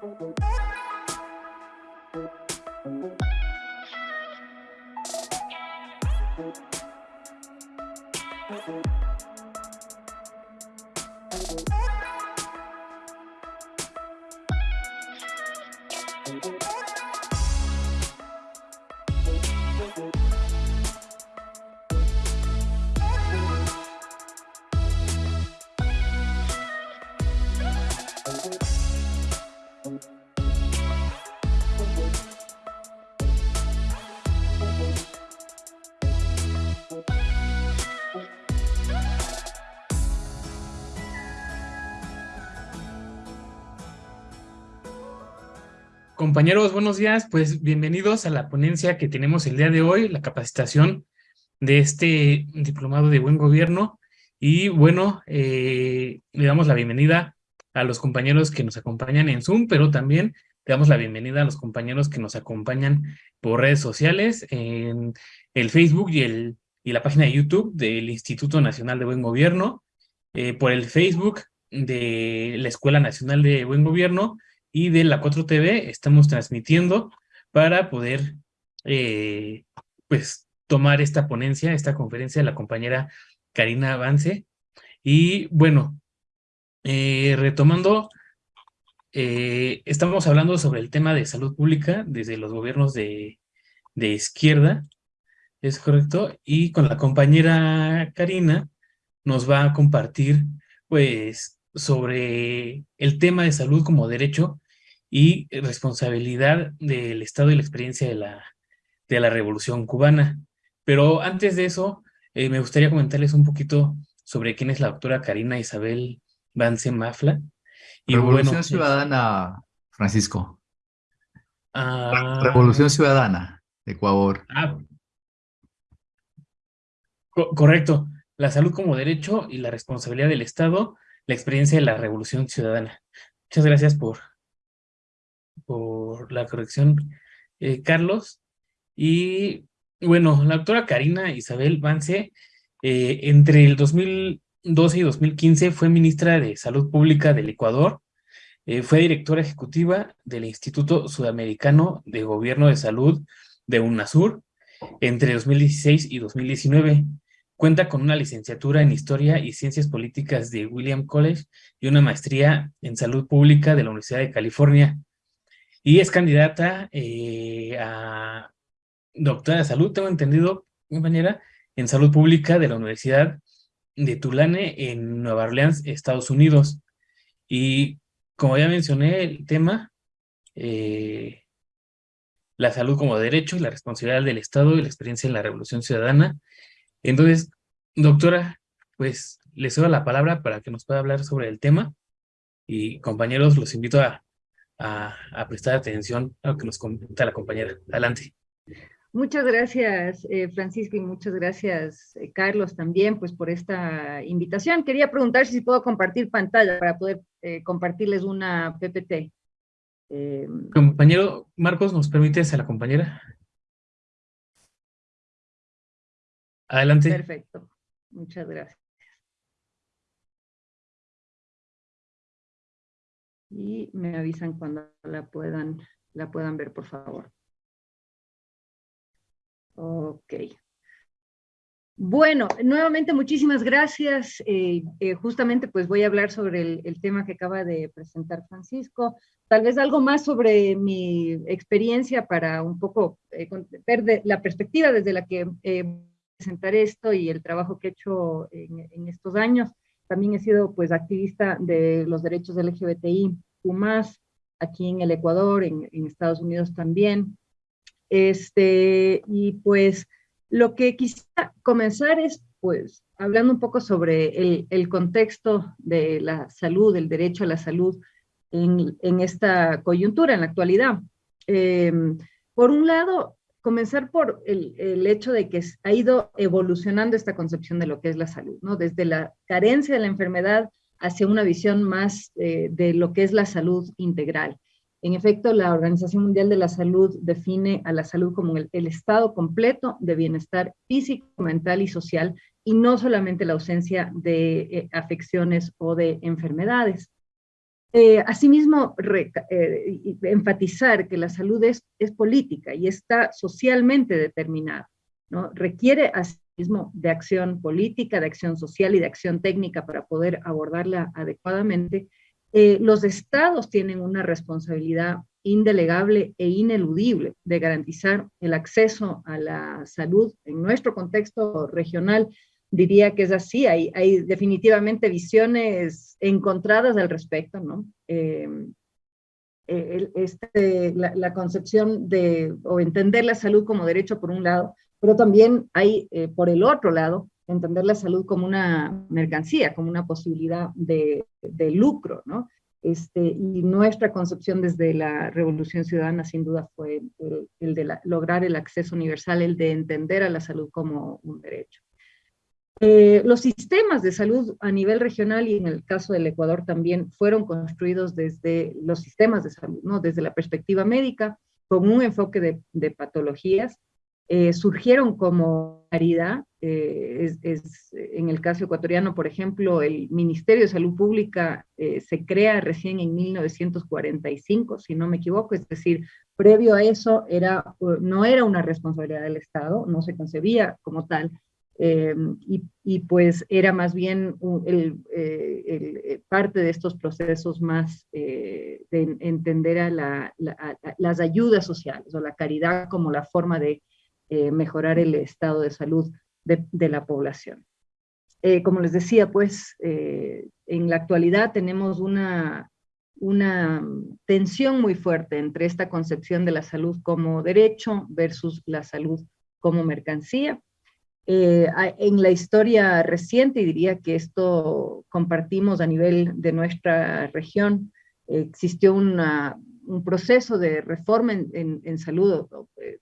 Thank you. Compañeros, buenos días. Pues bienvenidos a la ponencia que tenemos el día de hoy, la capacitación de este diplomado de buen gobierno. Y bueno, eh, le damos la bienvenida a los compañeros que nos acompañan en Zoom, pero también le damos la bienvenida a los compañeros que nos acompañan por redes sociales, en el Facebook y, el, y la página de YouTube del Instituto Nacional de Buen Gobierno, eh, por el Facebook de la Escuela Nacional de Buen Gobierno, y de la 4TV estamos transmitiendo para poder eh, pues tomar esta ponencia, esta conferencia de la compañera Karina Avance. Y bueno, eh, retomando, eh, estamos hablando sobre el tema de salud pública desde los gobiernos de, de izquierda, ¿es correcto? Y con la compañera Karina nos va a compartir pues sobre el tema de salud como derecho y responsabilidad del Estado y la experiencia de la, de la Revolución Cubana. Pero antes de eso, eh, me gustaría comentarles un poquito sobre quién es la doctora Karina Isabel Vance Mafla. Y Revolución pues, Ciudadana, Francisco. Ah. Revolución Ciudadana, Ecuador. Ah, correcto. La salud como derecho y la responsabilidad del Estado la experiencia de la revolución ciudadana. Muchas gracias por, por la corrección, eh, Carlos. Y bueno, la doctora Karina Isabel Vance, eh, entre el 2012 y 2015 fue ministra de Salud Pública del Ecuador, eh, fue directora ejecutiva del Instituto Sudamericano de Gobierno de Salud de UNASUR entre 2016 y 2019. Cuenta con una licenciatura en Historia y Ciencias Políticas de William College y una maestría en Salud Pública de la Universidad de California. Y es candidata eh, a doctora de salud, tengo entendido, compañera, en Salud Pública de la Universidad de Tulane en Nueva Orleans, Estados Unidos. Y como ya mencioné, el tema, eh, la salud como derecho la responsabilidad del Estado y la experiencia en la Revolución Ciudadana, entonces, doctora, pues le cedo la palabra para que nos pueda hablar sobre el tema y compañeros, los invito a, prestar atención a lo que nos comenta la compañera. Adelante. Muchas gracias, eh, Francisco, y muchas gracias, eh, Carlos, también, pues, por esta invitación. Quería preguntar si puedo compartir pantalla para poder eh, compartirles una PPT. Compañero Marcos, ¿nos permites a la compañera? Adelante. Perfecto. Muchas gracias. Y me avisan cuando la puedan, la puedan ver, por favor. Ok. Bueno, nuevamente muchísimas gracias. Eh, eh, justamente pues voy a hablar sobre el, tema que acaba de presentar Francisco. Tal vez algo más sobre mi experiencia para un poco eh, ver la perspectiva desde la que presentar esto y el trabajo que he hecho en, estos años. También he sido pues activista de los derechos LGBTI, más aquí en el Ecuador, en, Estados Unidos también. Este, y pues lo que quisiera comenzar es pues hablando un poco sobre el, el contexto de la salud, el derecho a la salud en, en esta coyuntura, en la actualidad. Eh, por un lado, comenzar por el, hecho de que ha ido evolucionando esta concepción de lo que es la salud, ¿no? Desde la carencia de la enfermedad hacia una visión más eh, de lo que es la salud integral. En efecto, la Organización Mundial de la Salud define a la salud como el, estado completo de bienestar físico, mental y social, y no solamente la ausencia de eh, afecciones o de enfermedades. Eh, asimismo, eh, enfatizar que la salud es, es, política y está socialmente determinada, ¿no? Requiere asimismo de acción política, de acción social y de acción técnica para poder abordarla adecuadamente. Eh, los estados tienen una responsabilidad indelegable e ineludible de garantizar el acceso a la salud en nuestro contexto regional diría que es así, hay, hay definitivamente visiones encontradas al respecto, ¿no? Em, este, la, concepción de, o entender la salud como derecho por un lado, pero también hay, eh, por el otro lado, entender la salud como una mercancía, como una posibilidad de, de lucro, ¿no? Este, y nuestra concepción desde la Revolución Ciudadana sin duda fue el, el de lograr el acceso universal, el de entender a la salud como un derecho. Eh, los sistemas de salud a nivel regional y en el caso del Ecuador también fueron construidos desde los sistemas de salud, ¿no? desde la perspectiva médica, con un enfoque de, patologías. Eh, surgieron como caridad, eh, es, en el caso ecuatoriano, por ejemplo, el Ministerio de Salud Pública se crea recién en 1945, si no me equivoco, es decir, previo a eso era, no era una responsabilidad del Estado, no se concebía como tal, eh, y, pues era más bien el, eh, eh, parte de estos procesos más de entender a, las ayudas sociales o la caridad como la forma de mejorar el estado de salud de, la población. como les decía, pues en la actualidad tenemos una, una tensión muy fuerte entre esta concepción de la salud como derecho versus la salud como mercancía. Eh, en la historia reciente, y diría que esto compartimos a nivel de nuestra región, existió una, un proceso de reforma en, salud,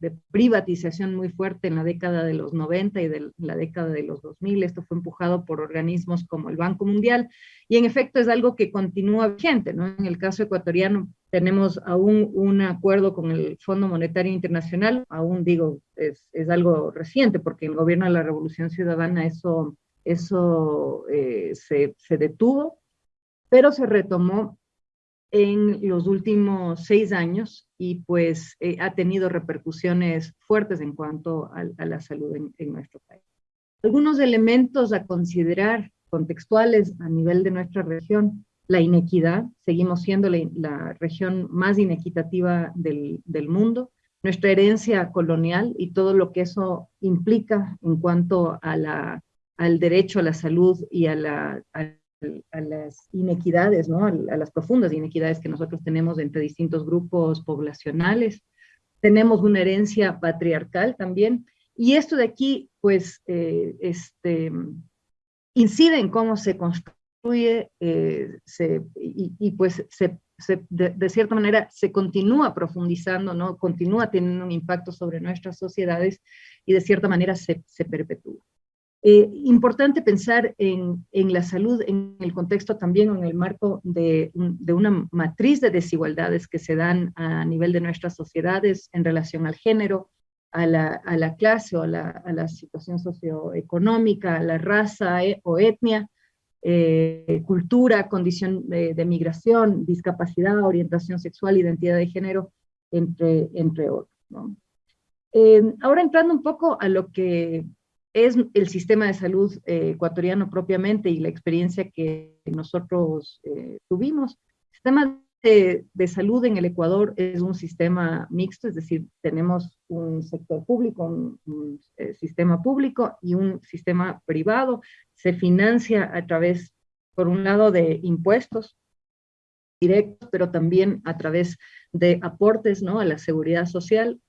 de privatización muy fuerte en la década de los 90 y de la década de los 2000. Esto fue empujado por organismos como el Banco Mundial y en efecto es algo que continúa vigente. ¿no? En el caso ecuatoriano tenemos aún un acuerdo con el Fondo Monetario Internacional, aún digo, es, es algo reciente porque el gobierno de la Revolución Ciudadana eso, eso eh, se, se detuvo, pero se retomó en los últimos seis años y pues eh, ha tenido repercusiones fuertes en cuanto a, la salud en, nuestro país. Algunos elementos a considerar contextuales a nivel de nuestra región, la inequidad, seguimos siendo la, región más inequitativa del, del, mundo, nuestra herencia colonial y todo lo que eso implica en cuanto a la, al derecho a la salud y a la, a las inequidades, ¿no? a las profundas inequidades que nosotros tenemos entre distintos grupos poblacionales. Tenemos una herencia patriarcal también, y esto de aquí, pues, eh, este, incide en cómo se construye eh, se, y, pues se, de, cierta manera se continúa profundizando, ¿no? continúa teniendo un impacto sobre nuestras sociedades y de cierta manera se, se perpetúa. Eh, importante pensar en, en, la salud en el contexto también, en el marco de, de, una matriz de desigualdades que se dan a nivel de nuestras sociedades en relación al género, a la, a la clase o a la, a la, situación socioeconómica, a la raza e, o etnia, eh, cultura, condición de, de, migración, discapacidad, orientación sexual, identidad de género, entre, entre otros. ¿no? Eh, ahora entrando un poco a lo que es el sistema de salud eh, ecuatoriano propiamente y la experiencia que nosotros eh, tuvimos. El sistema de, salud en el Ecuador es un sistema mixto, es decir, tenemos un sector público, un, eh, sistema público y un sistema privado. Se financia a través, por un lado, de impuestos directos, pero también a través de aportes ¿no? a la seguridad social.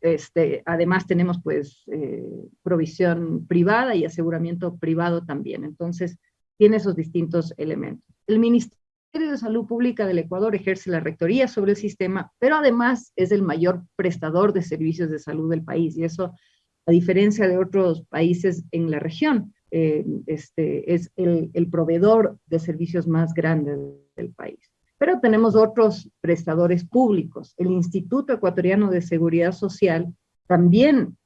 Este, además tenemos pues eh, provisión privada y aseguramiento privado también. Entonces, tiene esos distintos elementos. El Ministerio de Salud Pública del Ecuador ejerce la rectoría sobre el sistema, pero además es el mayor prestador de servicios de salud del país. Y eso, a diferencia de otros países en la región, eh, este, es el, el proveedor de servicios más grande del país. Pero tenemos otros prestadores públicos. El Instituto Ecuatoriano de Seguridad Social también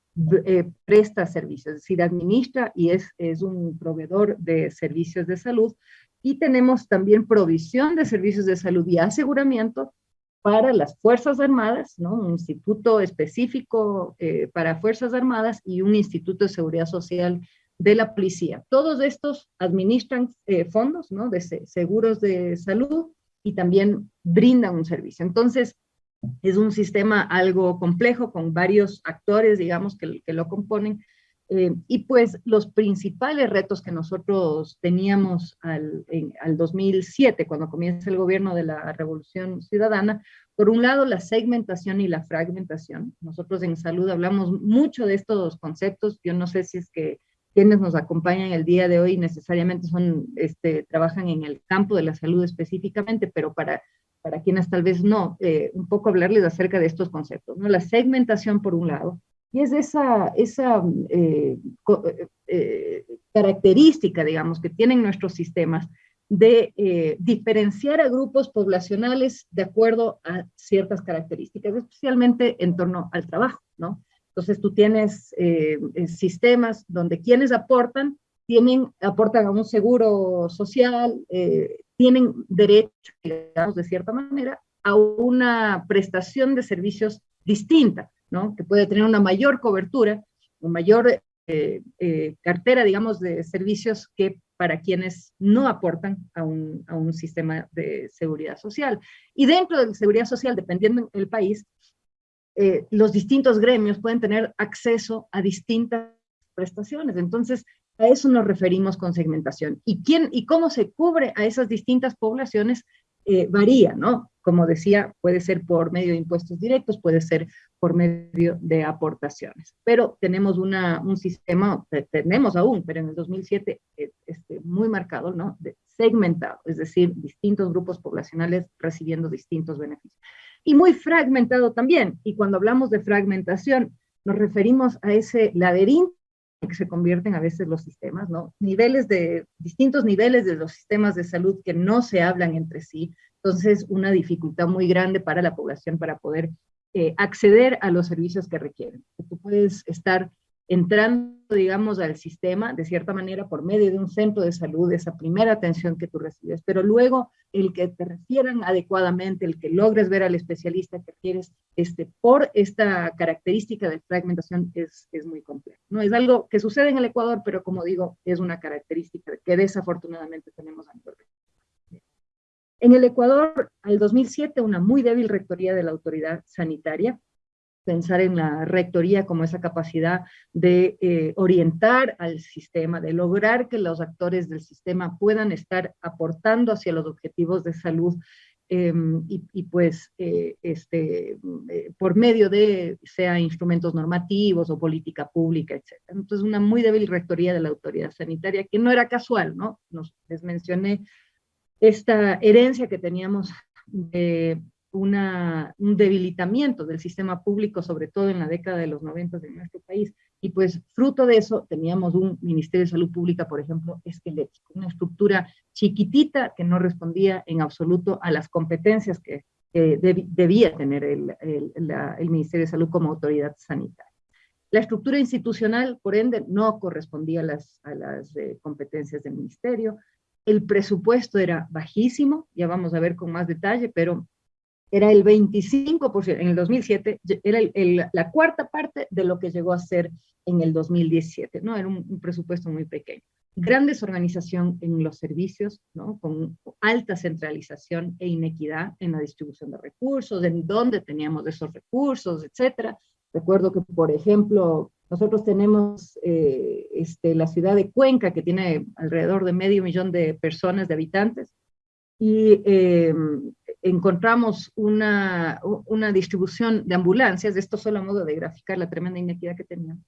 eh, presta servicios, es decir, administra y es, es un proveedor de servicios de salud, y tenemos también provisión de servicios de salud y aseguramiento para las Fuerzas Armadas, ¿no? un instituto específico eh, para Fuerzas Armadas y un instituto de seguridad social de la policía. Todos estos administran eh, fondos ¿no? de seguros de salud y también brindan un servicio. Entonces, es un sistema algo complejo con varios actores, digamos, que, que lo componen, eh, y pues los principales retos que nosotros teníamos al, al 2007, cuando comienza el gobierno de la Revolución Ciudadana, por un lado la segmentación y la fragmentación. Nosotros en salud hablamos mucho de estos conceptos. Yo no sé si es que quienes nos acompañan el día de hoy necesariamente son, este, trabajan en el campo de la salud específicamente, pero para, para quienes tal vez no, eh, un poco hablarles acerca de estos conceptos. ¿no? La segmentación por un lado, y es esa, esa eh, eh, eh, característica, digamos, que tienen nuestros sistemas de diferenciar a grupos poblacionales de acuerdo a ciertas características, especialmente en torno al trabajo, ¿no? Entonces tú tienes sistemas donde quienes aportan, tienen, aportan a un seguro social, tienen derecho, digamos, de cierta manera, a una prestación de servicios distinta que puede tener una mayor cobertura, una mayor eh, eh, cartera, digamos, de servicios que para quienes no aportan a un, a un, sistema de seguridad social. Y dentro de la seguridad social, dependiendo del país, eh, los distintos gremios pueden tener acceso a distintas prestaciones. Entonces, a eso nos referimos con segmentación. ¿Y, quién, y cómo se cubre a esas distintas poblaciones? varía, ¿no? Como decía, puede ser por medio de impuestos directos, puede ser por medio de aportaciones. Pero tenemos una, un sistema, tenemos aún, pero en el 2007 eh, este, muy marcado, ¿no? De segmentado, es decir, distintos grupos poblacionales recibiendo distintos beneficios. Y muy fragmentado también, y cuando hablamos de fragmentación, nos referimos a ese laberinto que se convierten a veces los sistemas, ¿no? Niveles de, distintos niveles de los sistemas de salud que no se hablan entre sí, entonces, una dificultad muy grande para la población para poder eh, acceder a los servicios que requieren. Tú puedes estar entrando, digamos, al sistema, de cierta manera, por medio de un centro de salud, esa primera atención que tú recibes, pero luego el que te refieran adecuadamente, el que logres ver al especialista que quieres, este, por esta característica de fragmentación es, es muy complejo. No es algo que sucede en el Ecuador, pero como digo, es una característica que desafortunadamente tenemos a nivel en el Ecuador, al 2007, una muy débil rectoría de la autoridad sanitaria, pensar en la rectoría como esa capacidad de eh, orientar al sistema, de lograr que los actores del sistema puedan estar aportando hacia los objetivos de salud em, y, pues eh, este, eh, por medio de, sea instrumentos normativos o política pública, etc. Entonces, una muy débil rectoría de la autoridad sanitaria, que no era casual, ¿no? Nos, les mencioné esta herencia que teníamos de una, un debilitamiento del sistema público, sobre todo en la década de los 90 de nuestro país. Y pues fruto de eso teníamos un Ministerio de Salud Pública, por ejemplo, esquelético, una estructura chiquitita que no respondía en absoluto a las competencias que debía tener el, el, Ministerio de Salud como autoridad sanitaria. La estructura institucional, por ende, no correspondía a las, a las eh, competencias del ministerio el presupuesto era bajísimo, ya vamos a ver con más detalle, pero era el 25%, en el 2007 era la cuarta parte de lo que llegó a ser en el 2017, ¿no? Era un, presupuesto muy pequeño. Gran desorganización en los servicios, ¿no? Con alta centralización e inequidad en la distribución de recursos, en dónde teníamos esos recursos, etcétera. Recuerdo que, por ejemplo, nosotros tenemos eh, este, la ciudad de Cuenca, que tiene alrededor de medio millón de personas, de habitantes, y em, encontramos una, una distribución de ambulancias, esto solo a modo de graficar la tremenda inequidad que teníamos.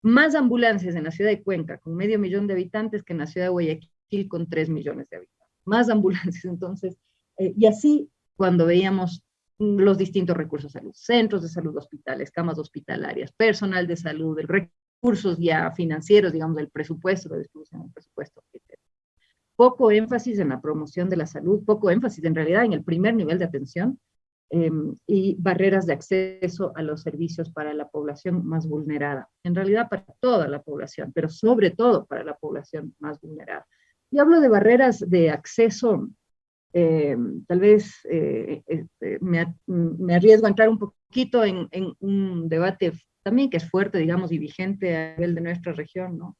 Más ambulancias en la ciudad de Cuenca, con medio millón de habitantes, que en la ciudad de Guayaquil, con tres millones de habitantes. Más ambulancias, entonces, eh, y así cuando veíamos los distintos recursos de salud, centros de salud, hospitales, camas hospitalarias, personal de salud, recursos ya financieros, digamos, del presupuesto, la distribución del presupuesto, etc. Poco énfasis en la promoción de la salud, poco énfasis en realidad en el primer nivel de atención em, y barreras de acceso a los servicios para la población más vulnerada. En realidad para toda la población, pero sobre todo para la población más vulnerada. y hablo de barreras de acceso, eh, tal vez eh, este, me, me, arriesgo a entrar un poquito en, en, un debate también que es fuerte, digamos, y vigente a nivel de nuestra región, ¿no?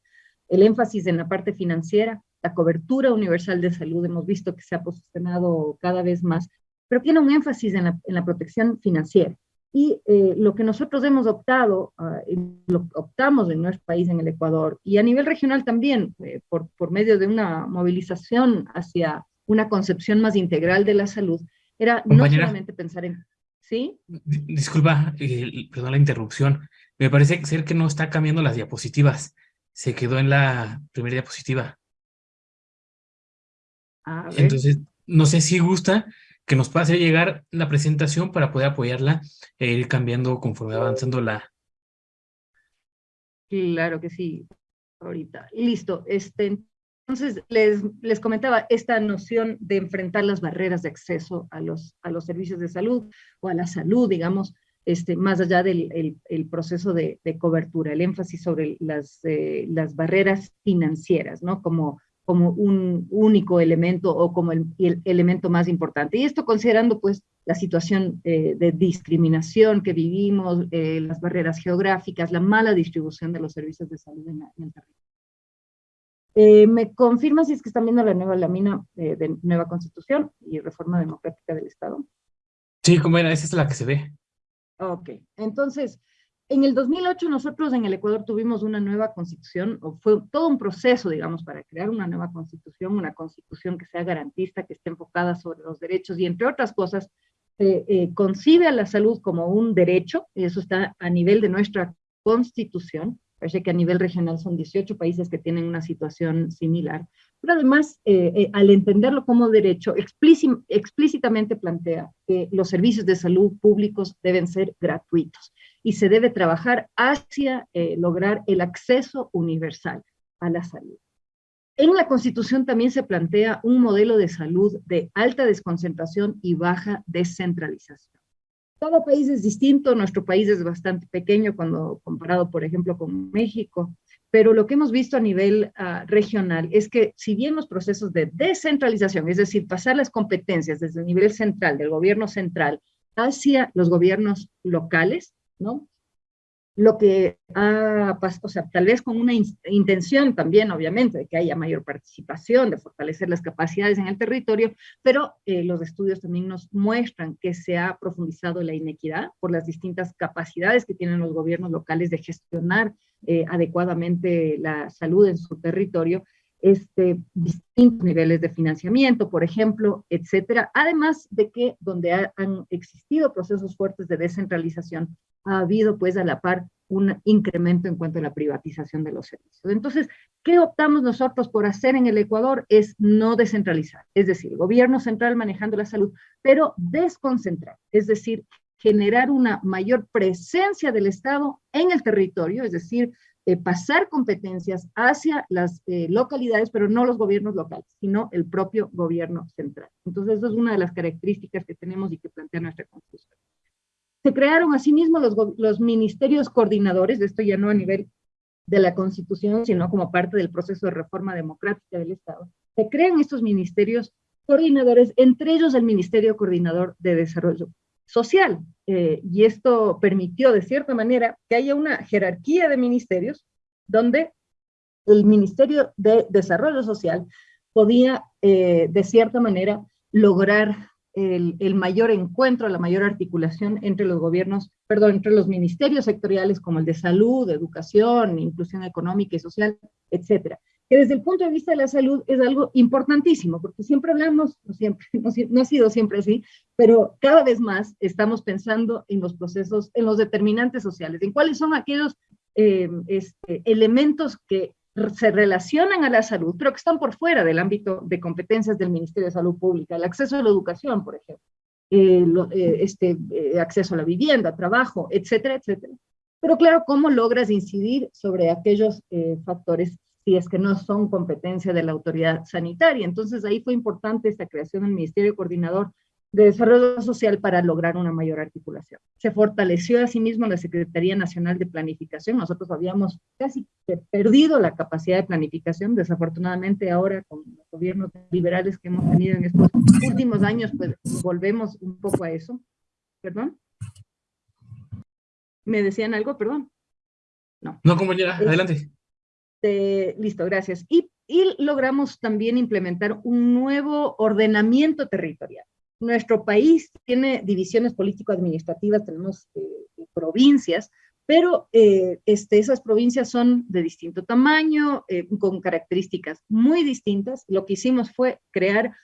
El énfasis en la parte financiera, la cobertura universal de salud, hemos visto que se ha posicionado cada vez más, pero tiene un énfasis en la, en la protección financiera. Y eh, lo que nosotros hemos optado, uh, lo optamos en nuestro país, en el Ecuador, y a nivel regional también, eh, por, por medio de una movilización hacia una concepción más integral de la salud, era no solamente pensar en... ¿Sí? Disculpa, eh, perdón la interrupción. Me parece ser que no está cambiando las diapositivas. Se quedó en la primera diapositiva. Entonces, no sé si gusta que nos pase llegar la presentación para poder apoyarla e ir cambiando conforme avanzando la... Claro que sí, ahorita. Listo. Este, entonces, les, les comentaba esta noción de enfrentar las barreras de acceso a los, a los servicios de salud o a la salud, digamos, este, más allá del el, proceso de, de, cobertura, el énfasis sobre las, eh, las barreras financieras, ¿no? Como como un único elemento o como el, el elemento más importante. Y esto considerando pues la situación eh, de discriminación que vivimos, eh, las barreras geográficas, la mala distribución de los servicios de salud en, el territorio. Eh, ¿Me confirma si es que están viendo la nueva lámina de nueva constitución y reforma democrática del Estado? Sí, como era, esa es la que se ve. Ok, entonces, en el 2008 nosotros en el Ecuador tuvimos una nueva constitución, o fue todo un proceso, digamos, para crear una nueva constitución, una constitución que sea garantista, que esté enfocada sobre los derechos y entre otras cosas, eh, concibe a la salud como un derecho, y eso está a nivel de nuestra constitución, parece que a nivel regional son 18 países que tienen una situación similar, pero además, eh, eh, al entenderlo como derecho, explícitamente plantea que los servicios de salud públicos deben ser gratuitos y se debe trabajar hacia eh, lograr el acceso universal a la salud. En la Constitución también se plantea un modelo de salud de alta desconcentración y baja descentralización. Cada país es distinto, nuestro país es bastante pequeño cuando comparado, por ejemplo, con México, pero lo que hemos visto a nivel uh, regional es que si bien los procesos de descentralización, es decir, pasar las competencias desde el nivel central, del gobierno central, hacia los gobiernos locales, ¿no? Lo que ha pasado, o sea, tal vez con una intención también, obviamente, de que haya mayor participación, de fortalecer las capacidades en el territorio, pero eh, los estudios también nos muestran que se ha profundizado la inequidad por las distintas capacidades que tienen los gobiernos locales de gestionar eh, adecuadamente la salud en su territorio, este, distintos niveles de financiamiento, por ejemplo, etcétera. Además de que donde han existido procesos fuertes de descentralización, ha habido pues a la par un incremento en cuanto a la privatización de los servicios. Entonces, ¿qué optamos nosotros por hacer en el Ecuador? Es no descentralizar, es decir, el gobierno central manejando la salud, pero desconcentrar, es decir, generar una mayor presencia del Estado en el territorio, es decir, eh, pasar competencias hacia las eh, localidades, pero no los gobiernos locales, sino el propio gobierno central. Entonces, eso es una de las características que tenemos y que plantea nuestra Constitución. Se crearon asimismo los, los ministerios coordinadores, esto ya no a nivel de la Constitución, sino como parte del proceso de reforma democrática del Estado. Se crean estos ministerios coordinadores, entre ellos el Ministerio Coordinador de Desarrollo Social. Eh, y esto permitió, de cierta manera, que haya una jerarquía de ministerios donde el Ministerio de Desarrollo Social podía, eh, de cierta manera, lograr el, mayor encuentro, la mayor articulación entre los gobiernos, perdón, entre los ministerios sectoriales como el de salud, educación, inclusión económica y social, etcétera. Que desde el punto de vista de la salud es algo importantísimo, porque siempre hablamos, no, siempre, no, ha sido siempre así, pero cada vez más estamos pensando en los procesos, en los determinantes sociales, en cuáles son aquellos eh, este, elementos que se relacionan a la salud, pero que están por fuera del ámbito de competencias del Ministerio de Salud Pública, el acceso a la educación, por ejemplo, eh, eh, este, eh, acceso a la vivienda, trabajo, etcétera, etcétera. Pero claro, ¿cómo logras incidir sobre aquellos factores si es que no son competencia de la autoridad sanitaria? Entonces ahí fue importante esta creación del Ministerio Coordinador de Desarrollo Social para lograr una mayor articulación. Se fortaleció asimismo la Secretaría Nacional de Planificación. Nosotros habíamos casi perdido la capacidad de planificación. Desafortunadamente ahora con los gobiernos liberales que hemos tenido en estos últimos años, pues volvemos un poco a eso. ¿Perdón? ¿Me decían algo? Perdón. No. No, compañera, adelante. Listo, gracias. Y, y logramos también implementar un nuevo ordenamiento territorial nuestro país tiene divisiones político-administrativas, tenemos eh, provincias, pero eh, este, esas provincias son de distinto tamaño, eh, con características muy distintas. Lo que hicimos fue crear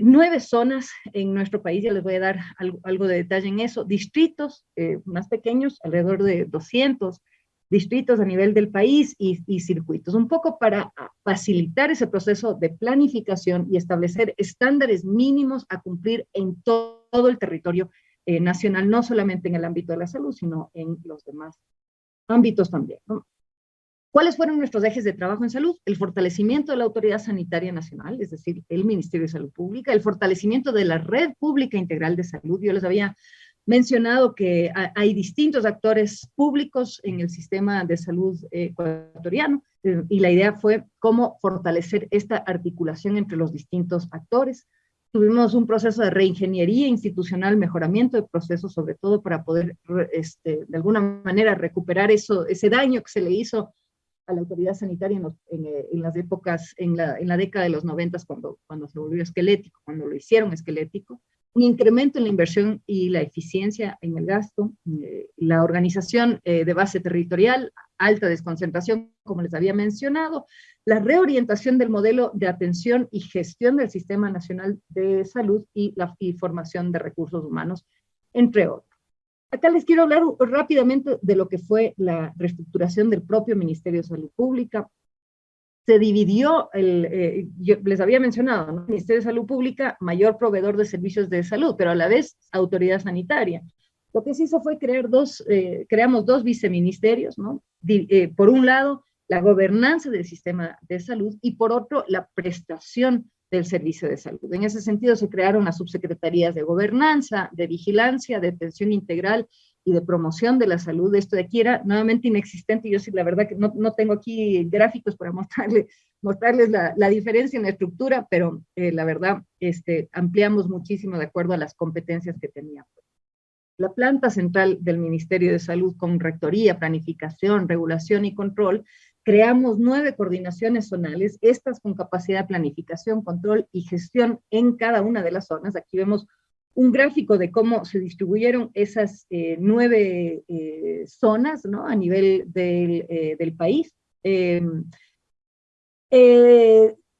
nueve zonas en nuestro país, ya les voy a dar algo, algo de detalle en eso, distritos más pequeños, alrededor de 200, distritos a nivel del país y, circuitos, un poco para facilitar ese proceso de planificación y establecer estándares mínimos a cumplir en todo el territorio eh, nacional, no solamente en el ámbito de la salud, sino en los demás ámbitos también. ¿Cuáles fueron nuestros ejes de trabajo en salud? El fortalecimiento de la Autoridad Sanitaria Nacional, es decir, el Ministerio de Salud Pública, el fortalecimiento de la Red Pública Integral de Salud. Yo les había mencionado que hay distintos actores públicos en el sistema de salud ecuatoriano eh, y la idea fue cómo fortalecer esta articulación entre los distintos actores. Tuvimos un proceso de reingeniería institucional, mejoramiento de procesos, sobre todo para poder este, de alguna manera recuperar eso, ese daño que se le hizo a la autoridad sanitaria en, eh, las épocas, en la, en la, década de los noventas, cuando, cuando se volvió esquelético, cuando lo hicieron esquelético un incremento en la inversión y la eficiencia en el gasto, eh, la organización eh, de base territorial, alta desconcentración, como les había mencionado, la reorientación del modelo de atención y gestión del Sistema Nacional de Salud y la formación de recursos humanos, entre otros. Acá les quiero hablar rápidamente de lo que fue la reestructuración del propio Ministerio de Salud Pública, se dividió, el, eh, yo les había mencionado, ¿no? Ministerio de Salud Pública, mayor proveedor de servicios de salud, pero a la vez autoridad sanitaria. Lo que se hizo fue crear dos, eh, creamos dos viceministerios, ¿no? Eh, por un lado, la gobernanza del sistema de salud y por otro, la prestación del servicio de salud. En ese sentido, se crearon las subsecretarías de gobernanza, de vigilancia, de atención integral y de promoción de la salud. Esto de aquí era nuevamente inexistente. Yo sí, la verdad que no, no tengo aquí gráficos para mostrarle, mostrarles la, la diferencia en la estructura, pero eh, la verdad este, ampliamos muchísimo de acuerdo a las competencias que teníamos. La planta central del Ministerio de Salud con rectoría, planificación, regulación y control, creamos nueve coordinaciones zonales, estas con capacidad de planificación, control y gestión en cada una de las zonas. Aquí vemos un gráfico de cómo se distribuyeron esas eh, nueve eh, zonas ¿no? a nivel del, eh, del país. Em,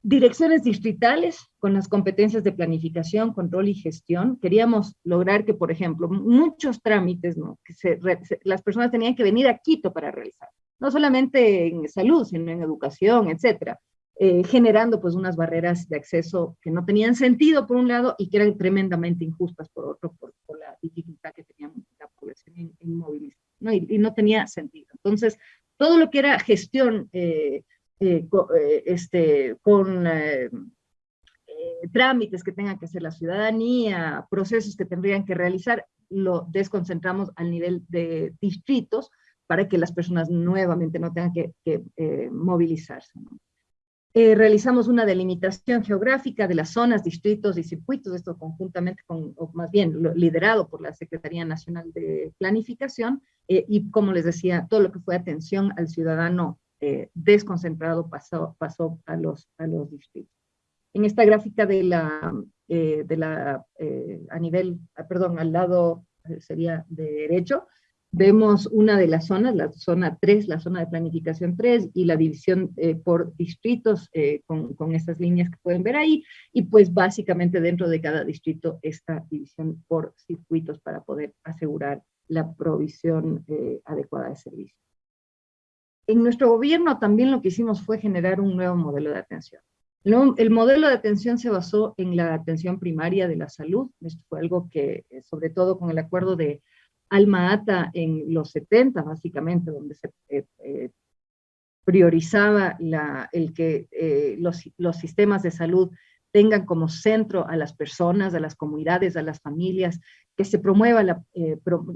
direcciones distritales con las competencias de planificación, control y gestión. Queríamos lograr que, por ejemplo, muchos trámites, ¿no? que las personas tenían que venir a Quito para realizar, no solamente en salud, sino en educación, etcétera. Eh, generando pues unas barreras de acceso que no tenían sentido por un lado y que eran tremendamente injustas por otro, por, la dificultad que tenía la población en, movilizar, ¿no? Y, no tenía sentido. Entonces, todo lo que era gestión eh, eh, este, con trámites que tengan que hacer la ciudadanía, procesos que tendrían que realizar, lo desconcentramos al nivel de distritos para que las personas nuevamente no tengan que, movilizarse. Eh, realizamos una delimitación geográfica de las zonas, distritos y circuitos, esto conjuntamente con, o más bien liderado por la Secretaría Nacional de Planificación, eh, y como les decía, todo lo que fue atención al ciudadano eh, desconcentrado pasó, pasó a, los, a los distritos. En esta gráfica de la, de la a nivel, ah, perdón, al lado sería de derecho, vemos una de las zonas, la zona 3, la zona de planificación 3, y la división eh, por distritos eh, con, con, estas líneas que pueden ver ahí, y pues básicamente dentro de cada distrito esta división por circuitos para poder asegurar la provisión eh, adecuada de servicios. En nuestro gobierno también lo que hicimos fue generar un nuevo modelo de atención. El modelo de atención se basó en la atención primaria de la salud, esto fue algo que, sobre todo con el acuerdo de Alma Ata en los 70, básicamente, donde se eh, eh, priorizaba el que eh, los, los, sistemas de salud tengan como centro a las personas, a las comunidades, a las familias, que se promueva, la,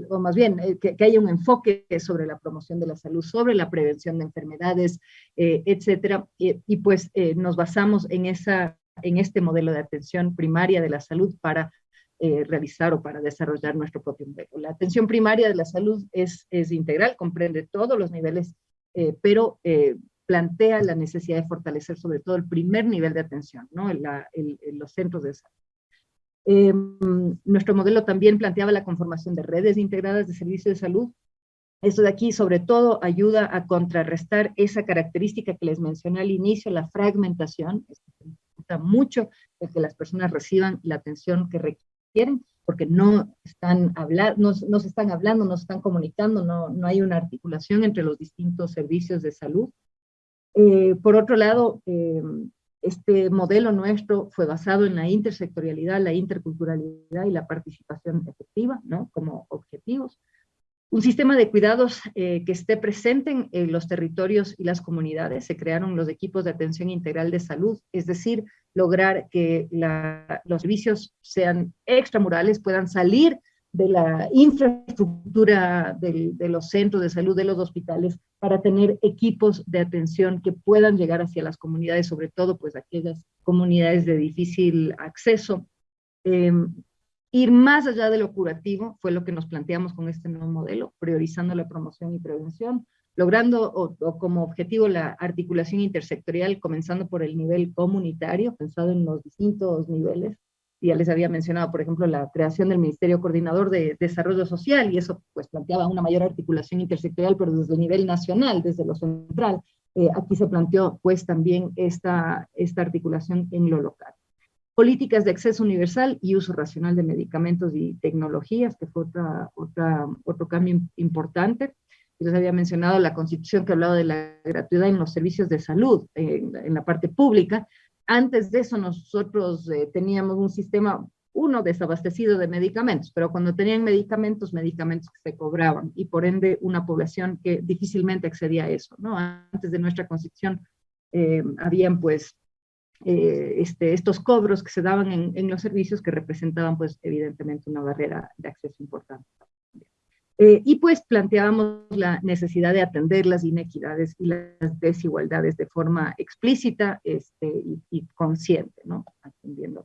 o más bien, eh, que, haya un enfoque sobre la promoción de la salud, sobre la prevención de enfermedades, etcétera, y pues nos basamos en, esa, en este modelo de atención primaria de la salud para realizar o para desarrollar nuestro propio modelo. La atención primaria de la salud es, es integral, comprende todos los niveles, pero plantea la necesidad de fortalecer sobre todo el primer nivel de atención, ¿no? los centros de salud. Eh, nuestro modelo también planteaba la conformación de redes integradas de servicios de salud. Eso de aquí, sobre todo, ayuda a contrarrestar esa característica que les mencioné al inicio, la fragmentación. Esto mucho el que las personas reciban la atención que requieren, porque no están hablando, no, se están hablando, no se están comunicando, no, no hay una articulación entre los distintos servicios de salud. Eh, por otro lado, eh, este modelo nuestro fue basado en la intersectorialidad, la interculturalidad y la participación efectiva, ¿no? Como objetivos. Un sistema de cuidados eh, que esté presente en, los territorios y las comunidades. Se crearon los equipos de atención integral de salud, es decir, lograr que los servicios sean extramurales, puedan salir de la infraestructura de los centros de salud, de los hospitales, para tener equipos de atención que puedan llegar hacia las comunidades, sobre todo pues aquellas comunidades de difícil acceso. Em, ir más allá de lo curativo fue lo que nos planteamos con este nuevo modelo, priorizando la promoción y prevención, logrando como objetivo la articulación intersectorial, comenzando por el nivel comunitario, pensado en los distintos niveles, ya les había mencionado, por ejemplo, la creación del Ministerio Coordinador de Desarrollo Social, y eso pues planteaba una mayor articulación intersectorial, pero desde el nivel nacional, desde lo central. Eh, aquí se planteó pues también esta, esta articulación en lo local. Políticas de acceso universal y uso racional de medicamentos y tecnologías, que fue otra, otra, otro cambio importante. Les había mencionado la constitución que hablaba de la gratuidad en los servicios de salud, en la parte pública, antes de eso nosotros eh, teníamos un sistema, uno desabastecido de medicamentos, pero cuando tenían medicamentos, medicamentos que se cobraban y por ende una población que difícilmente accedía a eso, ¿no? Antes de nuestra constitución eh, habían pues eh, este, estos cobros que se daban en, en, los servicios que representaban pues evidentemente una barrera de acceso importante. Eh, y pues planteábamos la necesidad de atender las inequidades y las desigualdades de forma explícita este, y, consciente, ¿no? Atendiendo.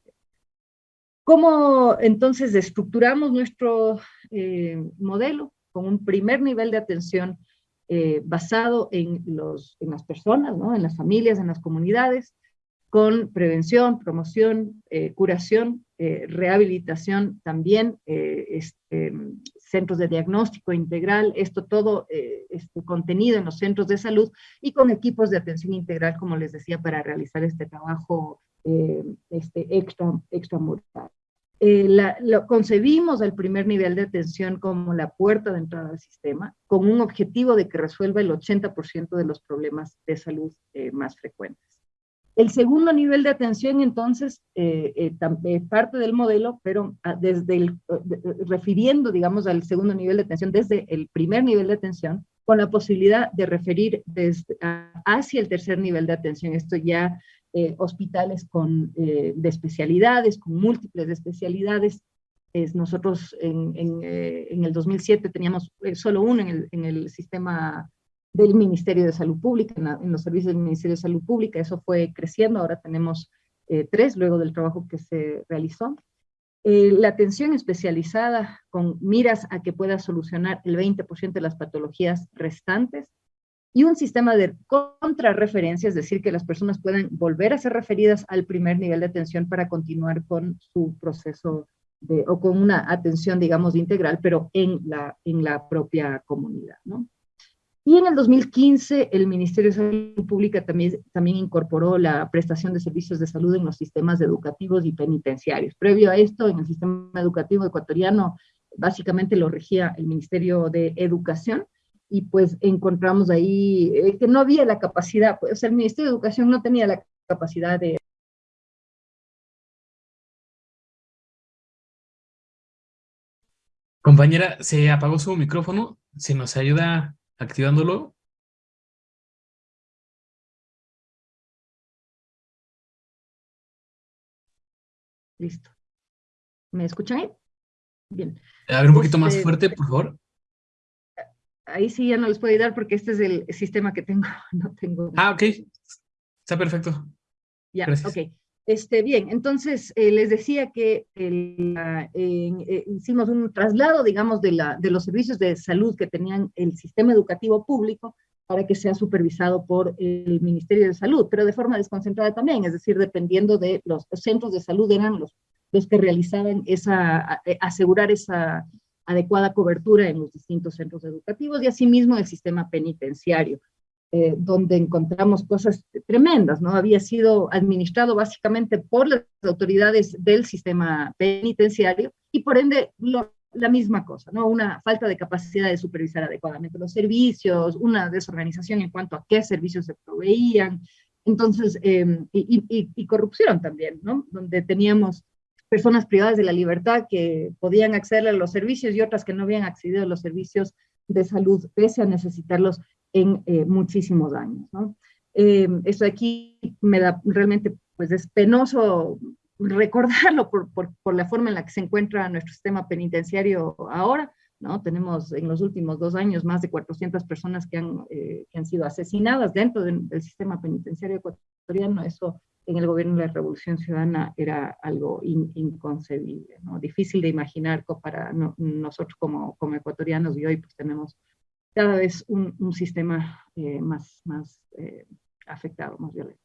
¿Cómo entonces estructuramos nuestro eh, modelo? Con un primer nivel de atención eh, basado en, los, en las personas, ¿no? en las familias, en las comunidades, con prevención, promoción, curación, rehabilitación también, este, centros de diagnóstico integral, esto todo eh, este, contenido en los centros de salud y con equipos de atención integral, como les decía, para realizar este trabajo eh, este, extra, extramural. Eh, lo concebimos al primer nivel de atención como la puerta de entrada al sistema, con un objetivo de que resuelva el 80% de los problemas de salud más frecuentes. El segundo nivel de atención, entonces, eh, eh, parte del modelo, pero ah, desde el, eh, refiriendo, digamos, al segundo nivel de atención, desde el primer nivel de atención, con la posibilidad de referir desde, hacia el tercer nivel de atención. Esto ya hospitales con, de especialidades, con múltiples especialidades. Es, nosotros en, en, el 2007 teníamos solo uno en el, en el sistema del Ministerio de Salud Pública, en, los servicios del Ministerio de Salud Pública, eso fue creciendo, ahora tenemos eh, tres luego del trabajo que se realizó. Eh, la atención especializada con miras a que pueda solucionar el 20% de las patologías restantes y un sistema de contrarreferencia, es decir, que las personas puedan volver a ser referidas al primer nivel de atención para continuar con su proceso de, o con una atención, digamos, integral, pero en la, en la propia comunidad, ¿no? Y en el 2015 el Ministerio de Salud Pública también, también incorporó la prestación de servicios de salud en los sistemas educativos y penitenciarios. Previo a esto, en el sistema educativo ecuatoriano, básicamente lo regía el Ministerio de Educación, y pues encontramos ahí eh, que no había la capacidad, pues, o sea, el Ministerio de Educación no tenía la capacidad de Compañera, se apagó su micrófono. Si nos ayuda activándolo. Listo. ¿Me escuchan ahí? Bien. A ver, un poquito más este, fuerte, por favor. Ahí sí ya no les puedo ayudar porque este es el sistema que tengo. No tengo. Ah, ok. Está perfecto. Ya, ok. Este, bien, entonces eh, les decía que eh, hicimos un traslado, digamos, de, la, de los servicios de salud que tenían el sistema educativo público para que sea supervisado por el Ministerio de Salud, pero de forma desconcentrada también, es decir, dependiendo de los, centros de salud eran los, los que realizaban esa, asegurar esa adecuada cobertura en los distintos centros educativos y asimismo el sistema penitenciario. Eh, donde encontramos cosas tremendas, ¿no? Había sido administrado básicamente por las autoridades del sistema penitenciario y por ende la misma cosa, ¿no? Una falta de capacidad de supervisar adecuadamente los servicios, una desorganización en cuanto a qué servicios se proveían, entonces, em, y, y, corrupción también, ¿no? Donde teníamos personas privadas de la libertad que podían acceder a los servicios y otras que no habían accedido a los servicios de salud, pese a necesitarlos en eh, muchísimos años. ¿no? Eh, eso aquí me da realmente, pues es penoso recordarlo por, por, por, la forma en la que se encuentra nuestro sistema penitenciario ahora, ¿no? Tenemos en los últimos dos años más de 400 personas que han, eh, que han sido asesinadas dentro del sistema penitenciario ecuatoriano, eso en el gobierno de la Revolución Ciudadana era algo inconcebible, ¿no? Difícil de imaginar para nosotros como, como ecuatorianos y hoy pues tenemos cada vez un, sistema eh, más, más eh, afectado, más violento.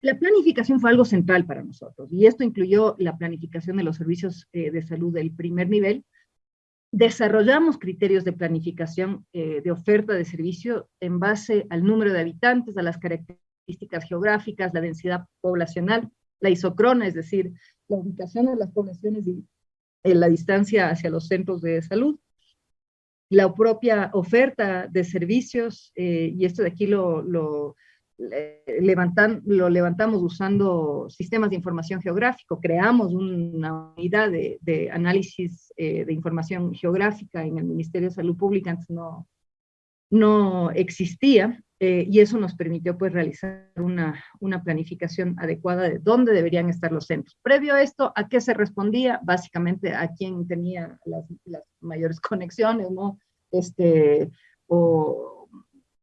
La planificación fue algo central para nosotros y esto incluyó la planificación de los servicios eh, de salud del primer nivel. Desarrollamos criterios de planificación de oferta de servicio en base al número de habitantes, a las características geográficas, la densidad poblacional, la isocrona, es decir, la ubicación de las poblaciones y la distancia hacia los centros de salud, la propia oferta de servicios, eh, y esto de aquí lo, levantan, lo levantamos usando sistemas de información geográfico, creamos una unidad de, análisis eh, de información geográfica en el Ministerio de Salud Pública, antes no, no existía, eh, y eso nos permitió pues realizar una, una, planificación adecuada de dónde deberían estar los centros. Previo a esto, ¿a qué se respondía? Básicamente a quién tenía las, mayores conexiones. Este, o,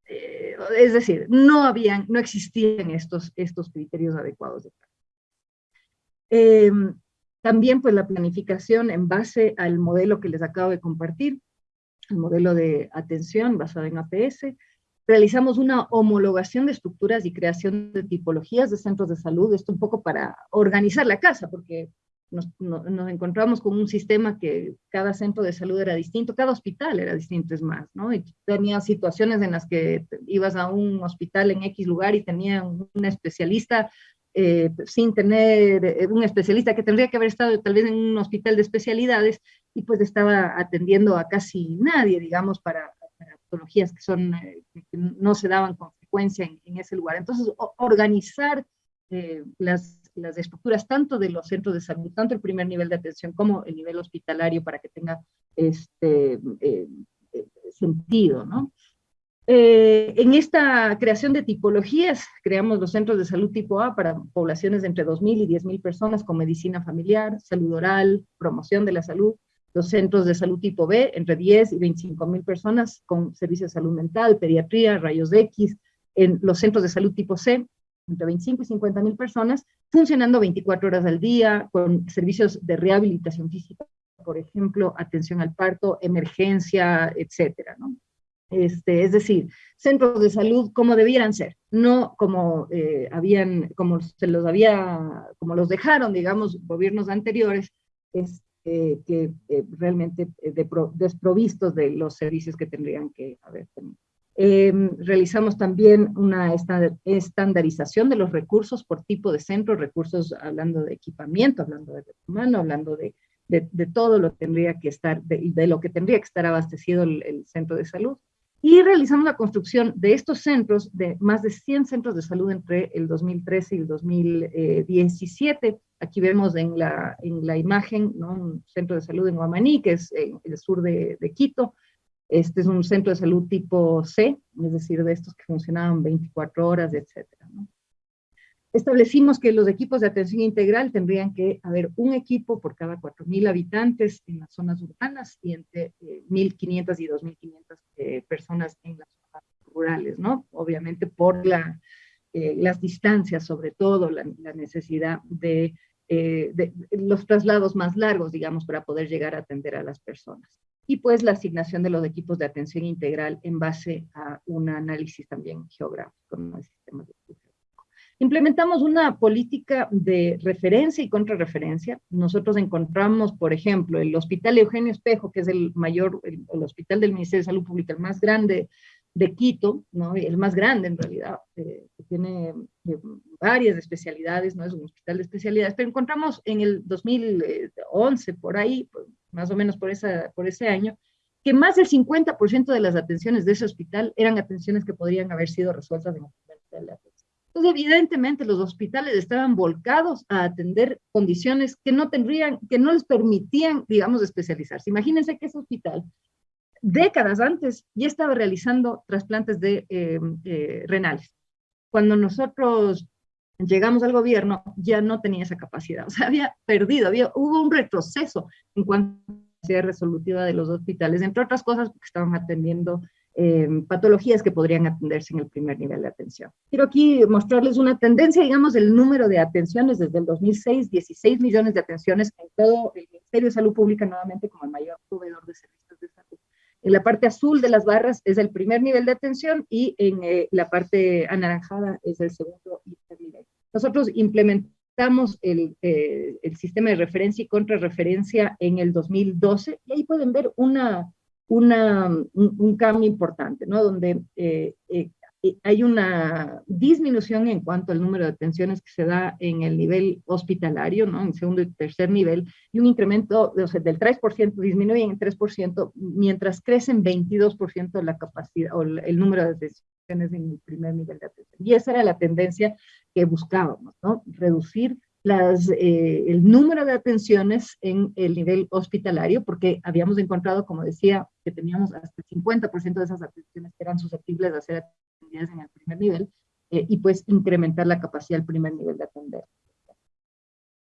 eh, es decir, no habían, no existían estos, estos criterios adecuados de eh, también pues la planificación en base al modelo que les acabo de compartir, el modelo de atención basado en APS, realizamos una homologación de estructuras y creación de tipologías de centros de salud, esto un poco para organizar la casa, porque nos, encontramos con un sistema que cada centro de salud era distinto, cada hospital era distinto, es más, ¿no? Y tenía situaciones en las que ibas a un hospital en X lugar y tenía un especialista eh, sin tener eh, un especialista que tendría que haber estado tal vez en un hospital de especialidades y pues estaba atendiendo a casi nadie, digamos, para, patologías que, son, eh, no se daban con frecuencia en, ese lugar. Entonces, organizar las, las, estructuras tanto de los centros de salud, tanto el primer nivel de atención como el nivel hospitalario para que tenga este, sentido, ¿no? Eh, en esta creación de tipologías, creamos los centros de salud tipo A para poblaciones de entre 2.000 y 10.000 personas con medicina familiar, salud oral, promoción de la salud, los centros de salud tipo B, entre 10 y 25.000 personas con servicios de salud mental, pediatría, rayos X, en los centros de salud tipo C, entre 25 y 50.000 personas, funcionando 24 horas al día, con servicios de rehabilitación física, por ejemplo, atención al parto, emergencia, etcétera, ¿no? Este, es decir, centros de salud como debieran ser, no como eh, habían, como se los había, como los dejaron, digamos, gobiernos anteriores, este, que eh, realmente eh, desprovistos de los servicios que tendrían que haber tenido. Em, realizamos también una estandarización de los recursos por tipo de centro, recursos hablando de equipamiento, hablando de humano, hablando de, de, todo lo que tendría que estar, de, lo que tendría que estar abastecido el centro de salud. Y realizamos la construcción de estos centros, de más de 100 centros de salud entre el 2013 y el 2017. Aquí vemos en la, en imagen ¿no? un centro de salud en Guamaní, que es en el sur de, Quito. Este es un centro de salud tipo C, es decir, de estos que funcionaban 24 horas, etc. ¿no? Establecimos que los equipos de atención integral tendrían que haber un equipo por cada 4.000 habitantes en las zonas urbanas y entre 1.500 y 2.500 personas en las zonas rurales, ¿no? Obviamente por la, las distancias, sobre todo la, necesidad de eh, de, los traslados más largos, digamos, para poder llegar a atender a las personas. Y pues la asignación de los equipos de atención integral en base a un análisis también geográfico, ¿no? sistema de Implementamos una política de referencia y contrarreferencia. Nosotros encontramos, por ejemplo, el Hospital Eugenio Espejo, que es el mayor, el, el hospital del Ministerio de Salud Pública, el más grande de Quito, ¿no? el más grande en realidad, eh, que tiene varias especialidades, no es un hospital de especialidades, pero encontramos en el 2011, por ahí, más o menos por, esa, por ese año, que más del 50% de las atenciones de ese hospital eran atenciones que podrían haber sido resueltas en el primer de atención. Entonces, evidentemente, los hospitales estaban volcados a atender condiciones que no tendrían, que no les permitían, digamos, especializarse. Imagínense que ese hospital décadas antes ya estaba realizando trasplantes de eh, eh, renales. Cuando nosotros llegamos al gobierno, ya no tenía esa capacidad, o sea, había perdido, había, hubo un retroceso en cuanto a la resolutiva de los hospitales, entre otras cosas porque estaban atendiendo eh, patologías que podrían atenderse en el primer nivel de atención. Quiero aquí mostrarles una tendencia, digamos, del número de atenciones desde el 2006, 16 millones de atenciones en todo el Ministerio de Salud Pública, nuevamente como el mayor proveedor de servicios en la parte azul de las barras es el primer nivel de atención y en eh, la parte anaranjada es el segundo nivel. Nosotros implementamos el, eh, el, sistema de referencia y contrarreferencia en el 2012 y ahí pueden ver una, un, cambio importante, ¿no? Donde eh, hay una disminución en cuanto al número de atenciones que se da en el nivel hospitalario, ¿no? en segundo y tercer nivel, y un incremento o sea, del 3%, disminuye en 3%, mientras crece en 22% la capacidad o el número de atenciones en el primer nivel de atención. Y esa era la tendencia que buscábamos, ¿no? reducir las, eh, el número de atenciones en el nivel hospitalario, porque habíamos encontrado, como decía, que teníamos hasta el 50% de esas atenciones que eran susceptibles de ser atendidas en el primer nivel, eh, y pues incrementar la capacidad del primer nivel de atender.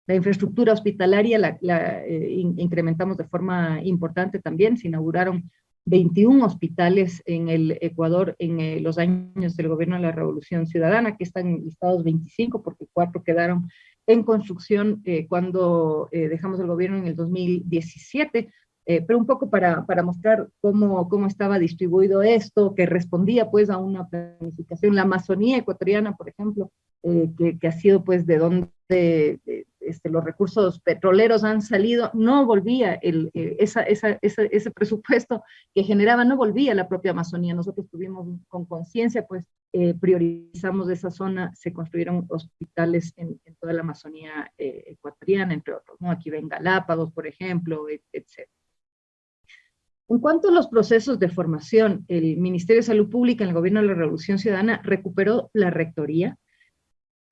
La infraestructura hospitalaria la, eh, incrementamos de forma importante también, se inauguraron 21 hospitales en el Ecuador en los años del gobierno de la Revolución Ciudadana, que están listados 25 porque cuatro quedaron en construcción eh, cuando eh, dejamos el gobierno en el 2017, eh, pero un poco para, para mostrar cómo, cómo estaba distribuido esto, que respondía pues a una planificación. La Amazonía ecuatoriana, por ejemplo, que, que, ha sido pues de donde este, los recursos petroleros han salido, no volvía esa, ese presupuesto que generaba, no volvía la propia Amazonía. Nosotros tuvimos con conciencia pues eh, priorizamos esa zona, se construyeron hospitales en, toda la Amazonía eh, ecuatoriana, entre otros. Aquí ven Galápagos, por ejemplo, etc. En cuanto a los procesos de formación, el Ministerio de Salud Pública en el Gobierno de la Revolución Ciudadana recuperó la rectoría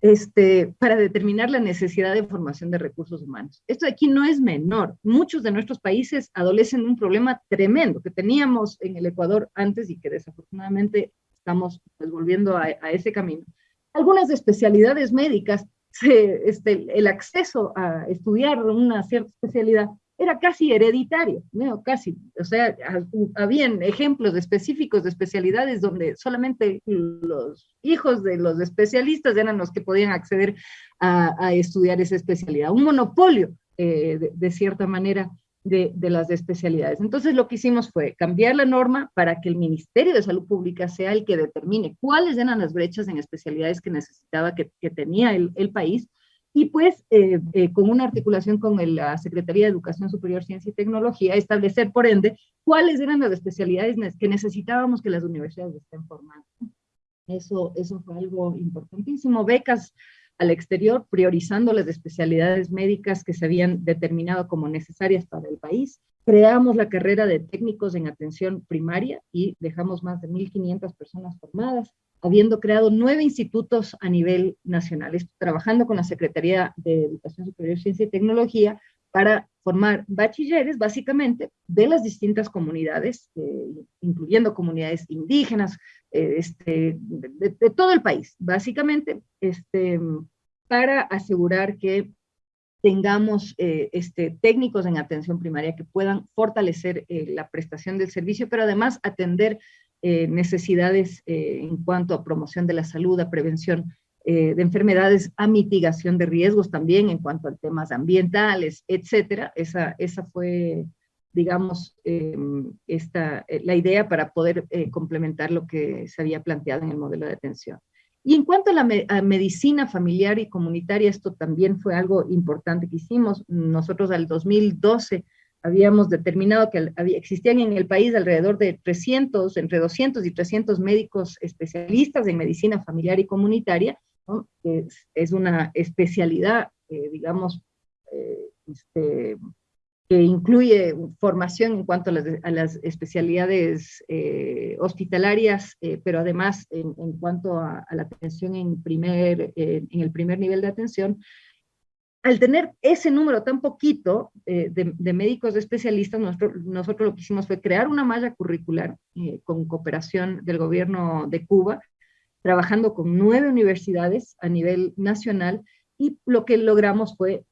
este, para determinar la necesidad de formación de recursos humanos. Esto de aquí no es menor. Muchos de nuestros países adolecen un problema tremendo que teníamos en el Ecuador antes y que desafortunadamente estamos pues, volviendo a, ese camino. Algunas especialidades médicas, este, el acceso a estudiar una cierta especialidad era casi hereditario, ¿no? casi, o sea, habían ejemplos específicos de especialidades donde solamente los hijos de los especialistas eran los que podían acceder a, estudiar esa especialidad, un monopolio eh, de, cierta manera de, las especialidades. Entonces lo que hicimos fue cambiar la norma para que el Ministerio de Salud Pública sea el que determine cuáles eran las brechas en especialidades que necesitaba, que, tenía el, país, y pues eh, eh, con una articulación con la Secretaría de Educación Superior, Ciencia y Tecnología, establecer por ende cuáles eran las especialidades que necesitábamos que las universidades estén formando. Eso, eso fue algo importantísimo. Becas al exterior, priorizando las especialidades médicas que se habían determinado como necesarias para el país. Creamos la carrera de técnicos en atención primaria y dejamos más de 1.500 personas formadas, habiendo creado nueve institutos a nivel nacional, trabajando con la Secretaría de Educación Superior, Ciencia y Tecnología para formar bachilleres, básicamente, de las distintas comunidades, eh, incluyendo comunidades indígenas, eh, este, de, todo el país, básicamente, este, para asegurar que tengamos eh, este, técnicos en atención primaria que puedan fortalecer la prestación del servicio, pero además atender eh, necesidades en cuanto a promoción de la salud, a prevención de enfermedades, a mitigación de riesgos también en cuanto a temas ambientales, etcétera. Esa, esa fue, digamos, esta, la idea para poder complementar lo que se había planteado en el modelo de atención. Y en cuanto a la medicina familiar y comunitaria, esto también fue algo importante que hicimos. Nosotros al 2012 habíamos determinado que existían en el país alrededor de 300, entre 200 y 300 médicos especialistas en medicina familiar y comunitaria, que es, una especialidad, eh, digamos, eh, este, que incluye formación en cuanto a las, especialidades eh, hospitalarias, pero además en, cuanto a, la atención en, primer, en el primer nivel de atención, al tener ese número tan poquito eh, de, médicos especialistas, nosotros, lo que hicimos fue crear una malla curricular con cooperación del gobierno de Cuba, trabajando con nueve universidades a nivel nacional, y lo que logramos fue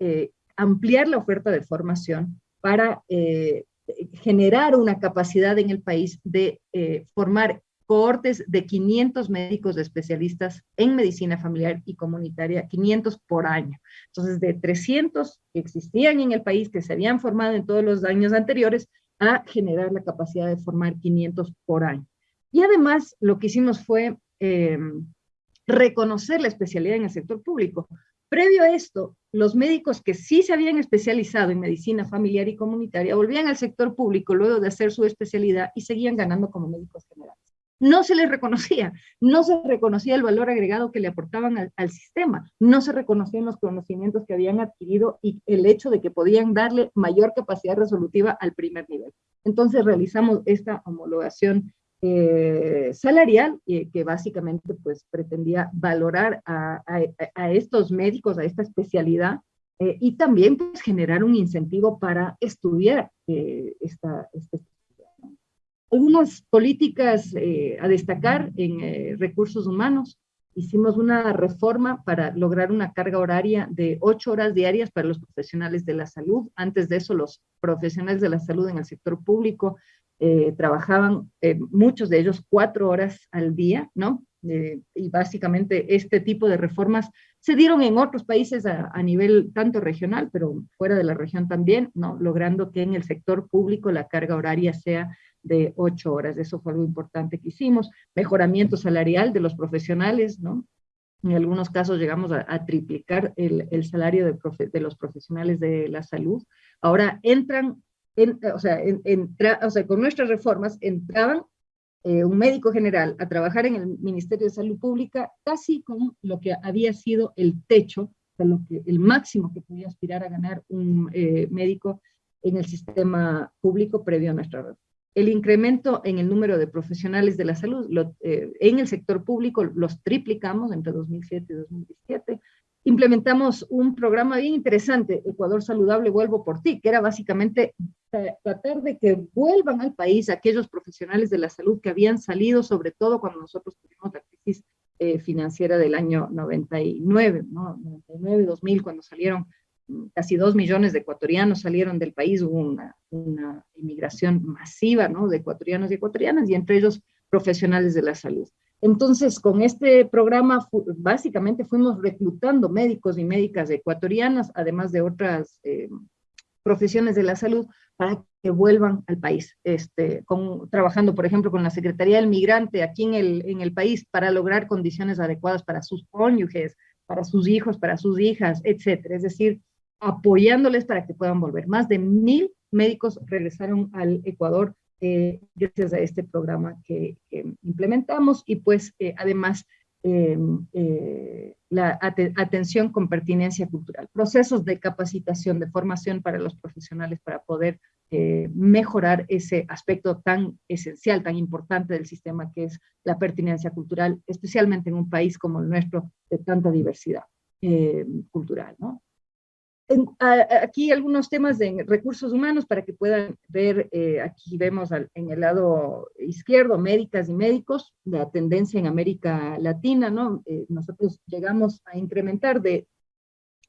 ampliar la oferta de formación para eh, generar una capacidad en el país de eh, formar cohortes de 500 médicos especialistas en medicina familiar y comunitaria, 500 por año. Entonces, de 300 que existían en el país, que se habían formado en todos los años anteriores, a generar la capacidad de formar 500 por año. Y además, lo que hicimos fue eh, reconocer la especialidad en el sector público. Previo a esto, los médicos que sí se habían especializado en medicina familiar y comunitaria volvían al sector público luego de hacer su especialidad y seguían ganando como médicos generales. No se les reconocía, no se reconocía el valor agregado que le aportaban al, sistema, no se reconocían los conocimientos que habían adquirido y el hecho de que podían darle mayor capacidad resolutiva al primer nivel. Entonces realizamos esta homologación eh, salarial, eh, que básicamente pues pretendía valorar a, estos médicos, a esta especialidad, eh, y también pues generar un incentivo para estudiar esta, especialidad. Algunas políticas a destacar en recursos humanos. Hicimos una reforma para lograr una carga horaria de ocho horas diarias para los profesionales de la salud. Antes de eso, los profesionales de la salud en el sector público eh, trabajaban eh, muchos de ellos cuatro horas al día, ¿no? Eh, y básicamente este tipo de reformas se dieron en otros países a, nivel tanto regional, pero fuera de la región también, ¿no? Logrando que en el sector público la carga horaria sea de ocho horas. Eso fue algo importante que hicimos. Mejoramiento salarial de los profesionales, ¿no? En algunos casos llegamos a, triplicar el, salario de, los profesionales de la salud. Ahora entran o, sea, o sea, con nuestras reformas entraban eh, un médico general a trabajar en el Ministerio de Salud Pública casi con lo que había sido el techo, o lo que, el máximo que podía aspirar a ganar un eh, médico en el sistema público previo a nuestra reforma. El incremento en el número de profesionales de la salud eh, en el sector público los triplicamos entre 2007 y 2017, implementamos un programa bien interesante, Ecuador Saludable, vuelvo por ti, que era básicamente tratar de que vuelvan al país aquellos profesionales de la salud que habían salido, sobre todo cuando nosotros tuvimos la crisis eh, financiera del año 99, ¿no? 99, 2000, cuando salieron casi dos millones de ecuatorianos salieron del país, hubo una, una inmigración masiva, ¿no? De ecuatorianos y ecuatorianas, y entre ellos profesionales de la salud. Entonces, con este programa, básicamente fuimos reclutando médicos y médicas ecuatorianas, además de otras eh, profesiones de la salud, para que vuelvan al país, este, con, trabajando, por ejemplo, con la Secretaría del Migrante aquí en el, en el país para lograr condiciones adecuadas para sus cónyuges, para sus hijos, para sus hijas, etcétera. Es decir, apoyándoles para que puedan volver. Más de mil médicos regresaron al Ecuador eh, gracias a este programa que, implementamos y pues eh, además em, eh, la atención con pertinencia cultural, procesos de capacitación, de formación para los profesionales para poder mejorar ese aspecto tan esencial, tan importante del sistema que es la pertinencia cultural, especialmente en un país como el nuestro de tanta diversidad cultural, ¿no? Aquí algunos temas de recursos humanos para que puedan ver, eh, aquí vemos en el lado izquierdo, médicas y médicos, la tendencia en América Latina, ¿no? Eh, nosotros llegamos a incrementar de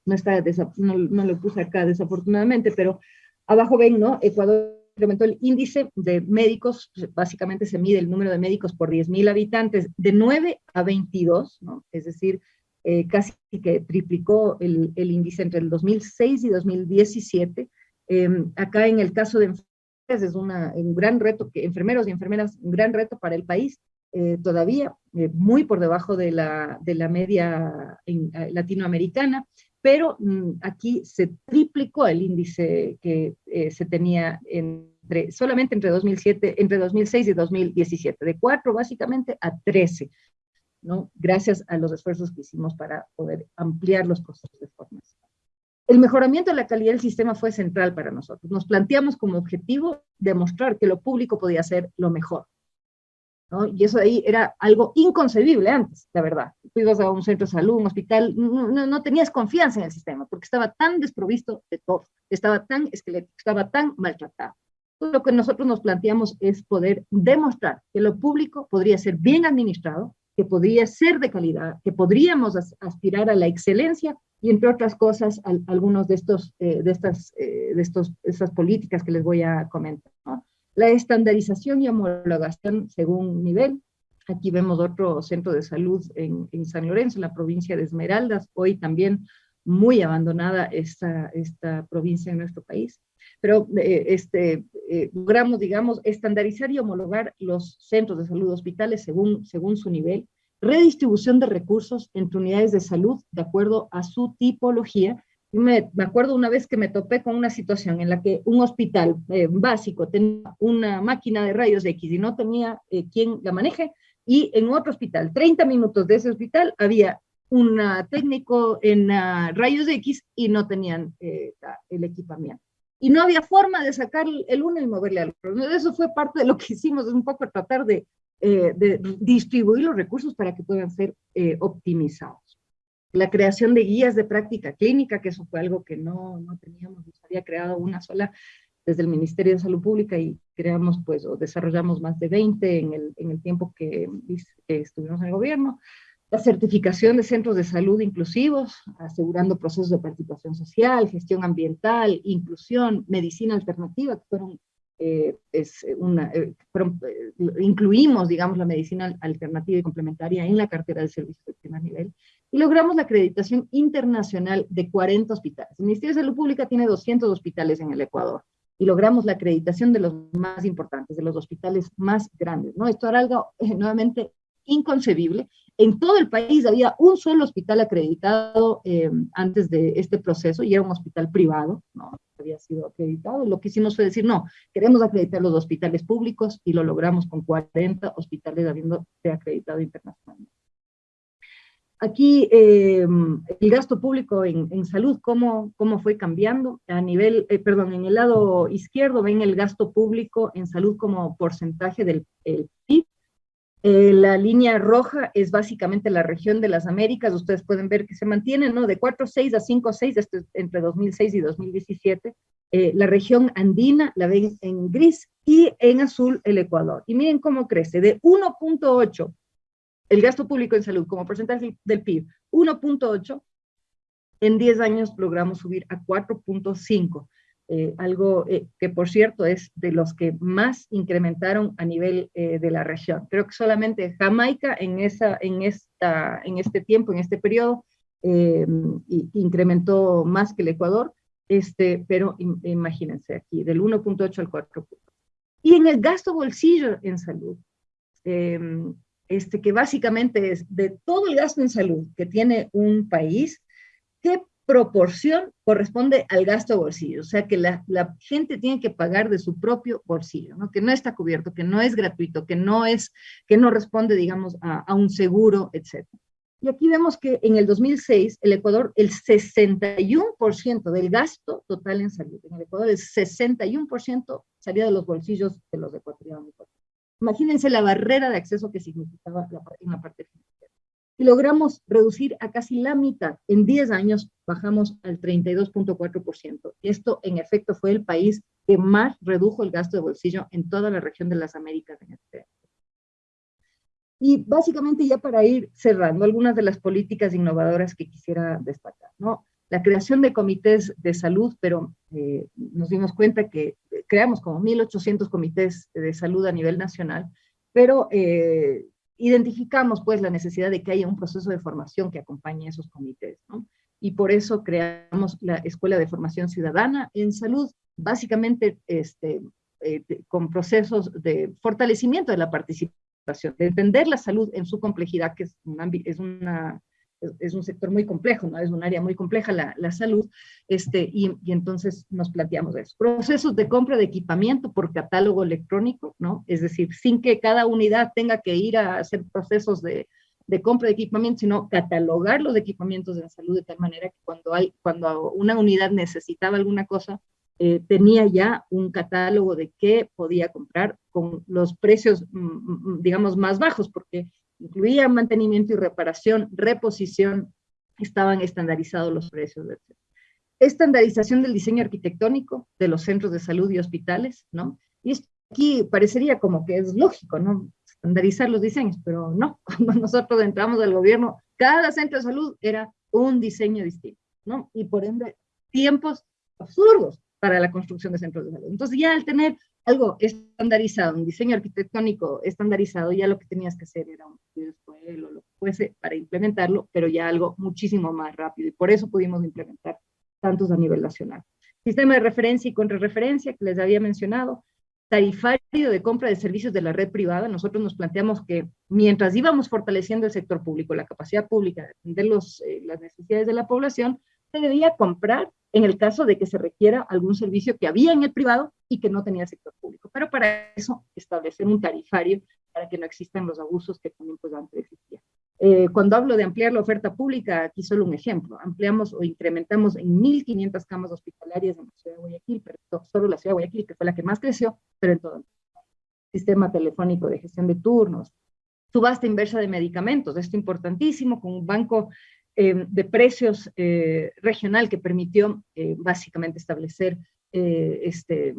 no, está no lo puse acá desafortunadamente, pero abajo ven, ¿no? Ecuador incrementó el índice de médicos, pues, básicamente se mide el número de médicos por 10.000 habitantes, de 9 a 22, ¿no? Es decir, eh, casi que triplicó el, el, índice entre el 2006 y 2017. Em, acá en el caso de enfermeras es una, un gran reto, que enfermeros y enfermeras, un gran reto para el país, eh, todavía eh, muy por debajo de la, de la media en, latinoamericana, pero mm, aquí se triplicó el índice que se tenía entre, solamente entre, 2007, entre 2006 y 2017, de 4 básicamente a 13. ¿No? gracias a los esfuerzos que hicimos para poder ampliar los procesos de formación. El mejoramiento de la calidad del sistema fue central para nosotros. Nos planteamos como objetivo demostrar que lo público podía ser lo mejor. ¿no? Y eso ahí era algo inconcebible antes, la verdad. Tú ibas a un centro de salud, un hospital, no, no, tenías confianza en el sistema, porque estaba tan desprovisto de todo, estaba tan esquelético, estaba tan maltratado. Lo que nosotros nos planteamos es poder demostrar que lo público podría ser bien administrado, que podría ser de calidad, que podríamos aspirar a la excelencia y entre otras cosas algunos de estos eh, de estas eh, de estos estas políticas que les voy a comentar la estandarización y homologación según nivel. Aquí vemos otro centro de salud en, San Lorenzo en la provincia de Esmeraldas hoy también muy abandonada esta esta provincia en nuestro país pero eh, este, eh, logramos, digamos, estandarizar y homologar los centros de salud hospitales según, según su nivel, redistribución de recursos entre unidades de salud de acuerdo a su tipología. Me, me acuerdo una vez que me topé con una situación en la que un hospital eh, básico tenía una máquina de rayos X y no tenía quien la maneje, y en otro hospital, 30 minutos de ese hospital, había un técnico en uh, rayos X y no tenían el equipamiento y no había forma de sacar el uno y moverle al otro. Eso fue parte de lo que hicimos, es un poco tratar de, eh, de distribuir los recursos para que puedan ser eh, optimizados. La creación de guías de práctica clínica, que eso fue algo que no, no teníamos, nos había creado una sola desde el Ministerio de Salud Pública y creamos pues o desarrollamos más de 20 en el, en el tiempo que, que estuvimos en el gobierno la certificación de centros de salud inclusivos, asegurando procesos de participación social, gestión ambiental, inclusión, medicina alternativa, que fueron, eh, es una, eh, eh, incluimos, digamos, la medicina alternativa y complementaria en la cartera de servicios de primer nivel, y logramos la acreditación internacional de 40 hospitales. El Ministerio de Salud Pública tiene 200 hospitales en el Ecuador, y logramos la acreditación de los más importantes, de los hospitales más grandes, ¿no? Esto era algo nuevamente inconcebible. En todo el país había un solo hospital acreditado eh, antes de este proceso y era un hospital privado, no había sido acreditado. Lo que hicimos fue decir, no, queremos acreditar los hospitales públicos y lo logramos con 40 hospitales habiendo acreditado internacionalmente. Aquí eh, el gasto público en, salud, ¿cómo, ¿cómo, fue cambiando? A nivel, eh, perdón, en el lado izquierdo ven el gasto público en salud como porcentaje del PIB eh, la línea roja es básicamente la región de las Américas, ustedes pueden ver que se mantiene, ¿no? De 4.6 a 5.6 este, entre 2006 y 2017. Eh, la región andina la ven en gris y en azul el Ecuador. Y miren cómo crece, de 1.8 el gasto público en salud como porcentaje del PIB, 1.8, en 10 años logramos subir a 4.5. Eh, algo eh, que por cierto es de los que más incrementaron a nivel eh, de la región. Creo que solamente Jamaica en, esa, en, esta, en este tiempo, en este periodo, incrementó más que el Ecuador, este, pero imagínense aquí, del 1.8 al 4. Y en el gasto bolsillo en salud, este, que básicamente es de todo el gasto en salud que tiene un país, ¿qué proporción corresponde al gasto bolsillo, o sea que la, gente tiene que pagar de su propio bolsillo, ¿no? que no está cubierto, que no es gratuito, que no es, que no responde, digamos, a, un seguro, etc. Y aquí vemos que en el 2006, el Ecuador, el 61% del gasto total en salud, en el Ecuador el 61% salía de los bolsillos de los ecuatorianos. Imagínense la barrera de acceso que significaba en la parte financiera y logramos reducir a casi la mitad. En 10 años bajamos al 32.4%. Esto, en efecto, fue el país que más redujo el gasto de bolsillo en toda la región de las Américas en este. Y básicamente ya para ir cerrando algunas de las políticas innovadoras que quisiera destacar, ¿no? la creación de comités de salud, pero eh, nos dimos cuenta que creamos como 1.800 comités de salud a nivel nacional, pero eh, identificamos pues la necesidad de que haya un proceso de formación que acompañe a esos comités, ¿no? Y por eso creamos la Escuela de Formación Ciudadana en Salud, básicamente este, eh, con procesos de fortalecimiento de la participación, de entender la salud en su complejidad, que es, es una es un sector muy complejo, ¿no? Es un área muy compleja la, la salud, este, y, y, entonces nos planteamos eso. Procesos de compra de equipamiento por catálogo electrónico, ¿no? Es decir, sin que cada unidad tenga que ir a hacer procesos de, de compra de equipamiento, sino catalogar los equipamientos la salud de tal manera que cuando, hay, cuando una unidad necesitaba alguna cosa, eh, tenía ya un catálogo de qué podía comprar con los precios, mm, mm, digamos, más bajos, porque incluía mantenimiento y reparación, reposición, estaban estandarizados los precios. Estandarización del diseño arquitectónico de los centros de salud y hospitales, ¿no? Y aquí parecería como que es lógico, ¿no? Estandarizar los diseños, pero no. Cuando nosotros entramos al gobierno, cada centro de salud era un diseño distinto, ¿no? Y por ende, tiempos absurdos para la construcción de centros de salud. Entonces ya al tener algo estandarizado, un diseño arquitectónico estandarizado, ya lo que tenías que hacer era un estudio o lo que fuese para implementarlo, pero ya algo muchísimo más rápido, y por eso pudimos implementar tantos a nivel nacional. Sistema de referencia y contrarreferencia, que les había mencionado, tarifario de compra de servicios de la red privada, nosotros nos planteamos que mientras íbamos fortaleciendo el sector público, la capacidad pública de atender los, eh, las necesidades de la población, debía comprar en el caso de que se requiera algún servicio que había en el privado y que no tenía el sector público. Pero para eso establecer un tarifario para que no existan los abusos que también pues antes existían. Eh, cuando hablo de ampliar la oferta pública, aquí solo un ejemplo, ampliamos o incrementamos en 1.500 camas hospitalarias en la ciudad de Guayaquil, pero solo la ciudad de Guayaquil, que fue la que más creció, pero en todo el sistema telefónico de gestión de turnos, subasta inversa de medicamentos, esto importantísimo, con un banco eh, de precios eh, regional que permitió eh, básicamente establecer este,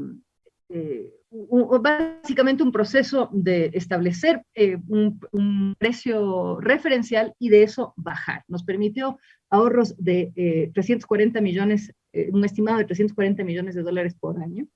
básicamente un proceso de establecer un, precio referencial y de eso bajar. Nos permitió ahorros de 340 millones, un estimado de 340 millones de dólares por año,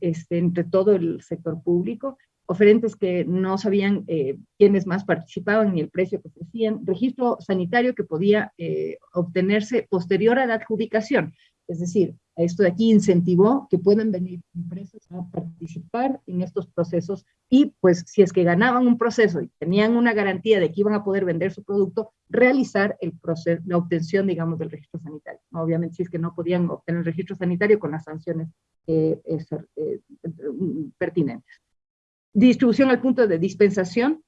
este, entre todo el sector público, oferentes que no sabían eh, quiénes más participaban ni el precio que ofrecían, registro sanitario que podía eh, obtenerse posterior a la adjudicación. Es decir, esto de aquí incentivó que puedan venir empresas a participar en estos procesos y pues si es que ganaban un proceso y tenían una garantía de que iban a poder vender su producto, realizar el proceso, la obtención, digamos, del registro sanitario. Obviamente si es que no podían obtener el registro sanitario con las sanciones eh, pertinentes distribución al punto de dispensación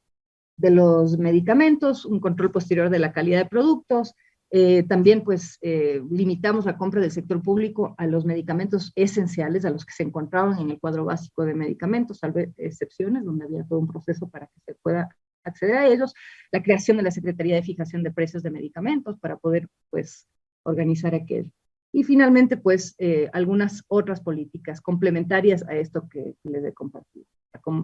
de los medicamentos, un control posterior de la calidad de productos, eh, también pues eh, limitamos la compra del sector público a los medicamentos esenciales, a los que se encontraban en el cuadro básico de medicamentos, salvo excepciones, donde había todo un proceso para que se pueda acceder a ellos, la creación de la Secretaría de Fijación de Precios de Medicamentos para poder pues organizar aquel. Y finalmente pues eh, algunas otras políticas complementarias a esto que les he compartido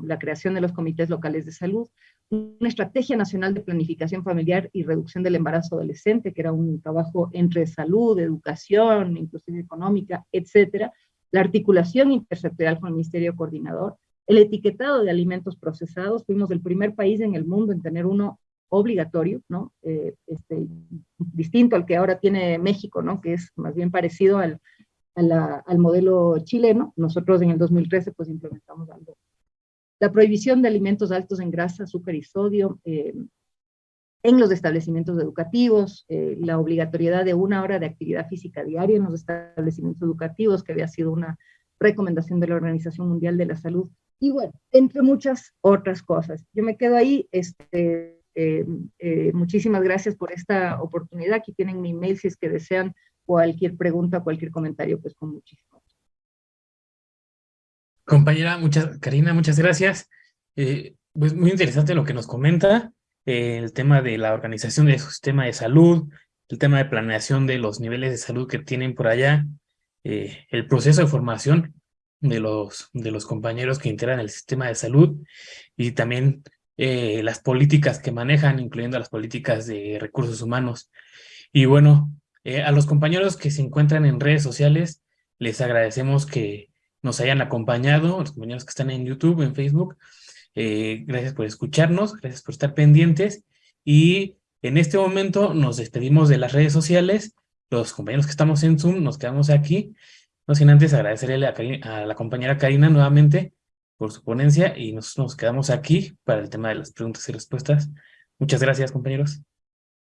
la creación de los comités locales de salud, una estrategia nacional de planificación familiar y reducción del embarazo adolescente, que era un trabajo entre salud, educación, inclusive económica, etcétera, la articulación intersectorial con el Ministerio Coordinador, el etiquetado de alimentos procesados, fuimos el primer país en el mundo en tener uno obligatorio, ¿no? Eh, este, distinto al que ahora tiene México, ¿no? Que es más bien parecido al, al modelo chileno. Nosotros en el 2013 pues implementamos algo la prohibición de alimentos altos en grasa, azúcar y sodio eh, en los establecimientos educativos, eh, la obligatoriedad de una hora de actividad física diaria en los establecimientos educativos, que había sido una recomendación de la Organización Mundial de la Salud, y bueno, entre muchas otras cosas. Yo me quedo ahí, este, eh, muchísimas gracias por esta oportunidad, aquí tienen mi email si es que desean cualquier pregunta, cualquier comentario, pues con muchísimo Compañera, muchas, Karina, muchas gracias. Eh, pues muy interesante lo que nos comenta, eh, el tema de la organización del sistema de salud, el tema de planeación de los niveles de salud que tienen por allá, eh, el proceso de formación de los, de los compañeros que integran el sistema de salud y también las políticas que manejan, incluyendo las políticas de recursos humanos. Y bueno, a los compañeros que se encuentran en redes sociales, les agradecemos que nos hayan acompañado, los compañeros que están en YouTube, en Facebook. Eh, gracias por escucharnos, gracias por estar pendientes. Y en este momento nos despedimos de las redes sociales. Los compañeros que estamos en Zoom nos quedamos aquí. No sin antes agradecerle a, la compañera Karina nuevamente por su ponencia y nosotros nos quedamos aquí para el tema de las preguntas y respuestas. Muchas gracias, compañeros.